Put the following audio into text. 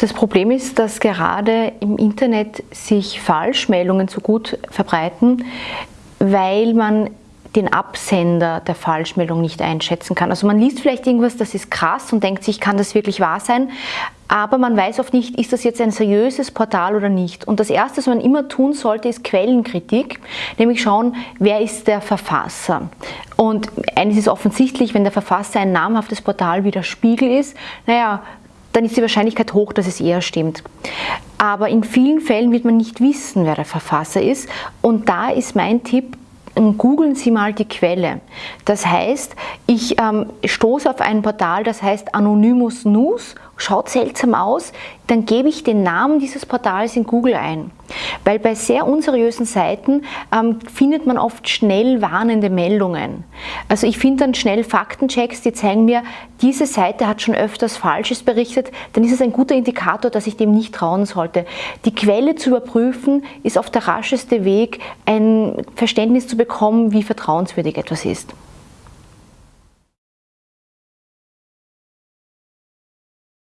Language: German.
Das Problem ist, dass gerade im Internet sich Falschmeldungen so gut verbreiten, weil man den Absender der Falschmeldung nicht einschätzen kann. Also man liest vielleicht irgendwas, das ist krass und denkt sich, kann das wirklich wahr sein? Aber man weiß oft nicht, ist das jetzt ein seriöses Portal oder nicht. Und das Erste, was man immer tun sollte, ist Quellenkritik, nämlich schauen, wer ist der Verfasser. Und eines ist offensichtlich, wenn der Verfasser ein namhaftes Portal wie der Spiegel ist, naja, dann ist die Wahrscheinlichkeit hoch, dass es eher stimmt. Aber in vielen Fällen wird man nicht wissen, wer der Verfasser ist. Und da ist mein Tipp, googeln Sie mal die Quelle. Das heißt, ich ähm, stoße auf ein Portal, das heißt Anonymous News, schaut seltsam aus, dann gebe ich den Namen dieses Portals in Google ein. Weil bei sehr unseriösen Seiten ähm, findet man oft schnell warnende Meldungen. Also ich finde dann schnell Faktenchecks, die zeigen mir, diese Seite hat schon öfters Falsches berichtet, dann ist es ein guter Indikator, dass ich dem nicht trauen sollte. Die Quelle zu überprüfen ist oft der rascheste Weg, ein Verständnis zu bekommen, wie vertrauenswürdig etwas ist.